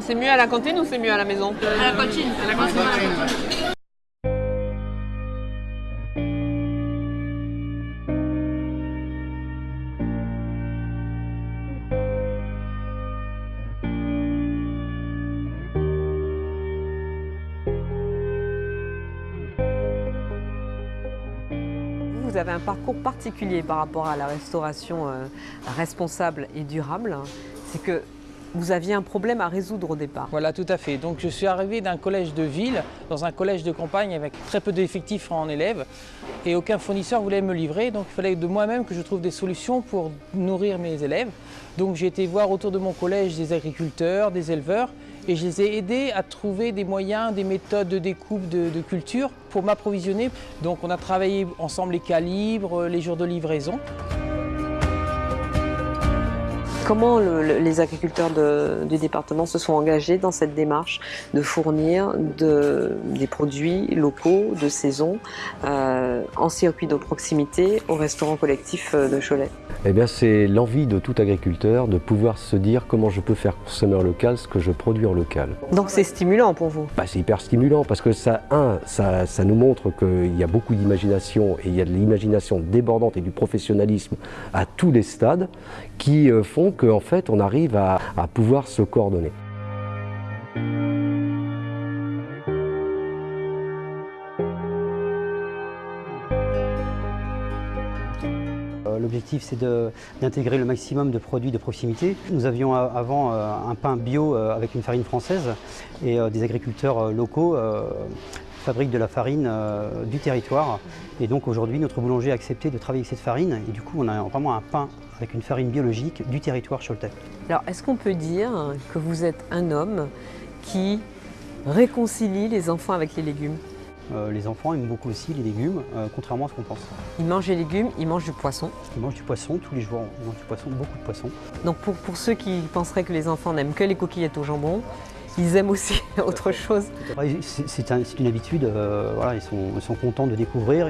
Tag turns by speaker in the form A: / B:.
A: C'est mieux à la cantine ou c'est mieux à la maison?
B: À la cantine. À la cantine.
A: Vous avez un parcours particulier par rapport à la restauration euh, responsable et durable. C'est que vous aviez un problème à résoudre au départ.
C: Voilà, tout à fait. Donc je suis arrivé d'un collège de ville dans un collège de campagne avec très peu d'effectifs en élèves et aucun fournisseur voulait me livrer. Donc il fallait de moi-même que je trouve des solutions pour nourrir mes élèves. Donc j'ai été voir autour de mon collège des agriculteurs, des éleveurs et je les ai aidés à trouver des moyens, des méthodes de découpe de, de culture pour m'approvisionner. Donc on a travaillé ensemble les calibres, les jours de livraison.
A: Comment le- le- les agriculteurs de- du département se sont engagés dans cette démarche de fournir de- des produits locaux de saison euh, en circuit de proximité au restaurant collectif euh, de Cholet?
D: Eh bien, c'est l'envie de tout agriculteur de pouvoir se dire comment je peux faire consommer local ce que je produis en local.
A: Donc c'est stimulant pour vous?
D: Bah, c'est hyper stimulant parce que ça, un, ça, ça nous montre qu'il y a beaucoup d'imagination et il y a de l'imagination débordante et du professionnalisme à tous les stades qui euh, qu'en fait on arrive à, pouvoir se coordonner.
E: Euh, L'objectif, c'est d'intégrer le maximum de produits de proximité. Nous avions euh, avant euh, un pain bio euh, avec une farine française et euh, des agriculteurs euh, locaux fabriquent de la farine euh, du territoire. Et donc aujourd'hui, notre boulanger a accepté de travailler avec cette farine et du coup, on a vraiment un pain avec une farine biologique du territoire Choletais.
A: Alors est-ce qu'on peut dire que vous êtes un homme qui réconcilie les enfants avec les légumes?
E: Euh, les enfants aiment beaucoup aussi les légumes, euh, contrairement à ce qu'on pense.
A: Ils mangent les légumes, ils mangent du poisson.
E: Ils mangent du poisson tous les jours, ils mangent du poisson, beaucoup de poisson.
A: Donc pour, pour ceux qui penseraient que les enfants n'aiment que les coquillettes au jambon, ils aiment aussi autre chose.
E: C'est c'est un- c'est une habitude, euh, voilà, ils, sont, ils sont contents de découvrir.